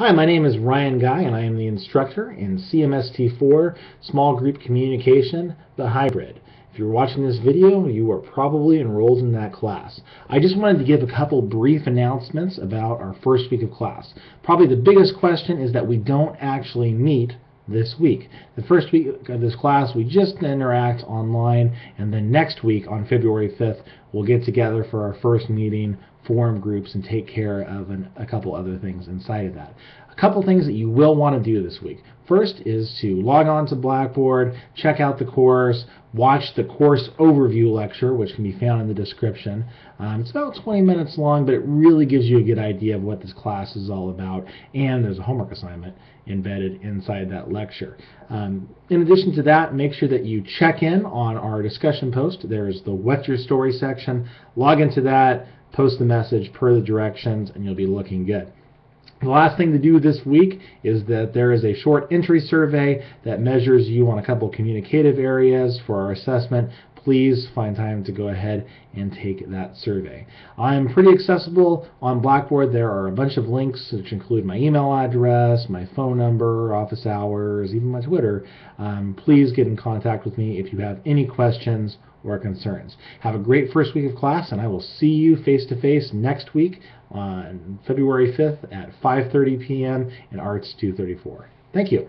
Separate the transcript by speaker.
Speaker 1: Hi, my name is Ryan Guy, and I am the instructor in CMST4 Small Group Communication, the hybrid. If you're watching this video, you are probably enrolled in that class. I just wanted to give a couple brief announcements about our first week of class. Probably the biggest question is that we don't actually meet this week. The first week of this class, we just interact online, and then next week, on February 5th, we'll get together for our first meeting form groups and take care of an, a couple other things inside of that. A couple things that you will want to do this week. First is to log on to Blackboard, check out the course, watch the course overview lecture, which can be found in the description. Um, it's about 20 minutes long, but it really gives you a good idea of what this class is all about, and there's a homework assignment embedded inside that lecture. Um, in addition to that, make sure that you check in on our discussion post. There's the What's Your Story section. Log into that, post the message per the directions, and you'll be looking good. The last thing to do this week is that there is a short entry survey that measures you on a couple communicative areas for our assessment. Please find time to go ahead and take that survey. I'm pretty accessible on Blackboard. There are a bunch of links which include my email address, my phone number, office hours, even my Twitter. Um, please get in contact with me if you have any questions or concerns. Have a great first week of class, and I will see you face to face next week on February 5th at 5:30 p.m. in Arts 234. Thank you.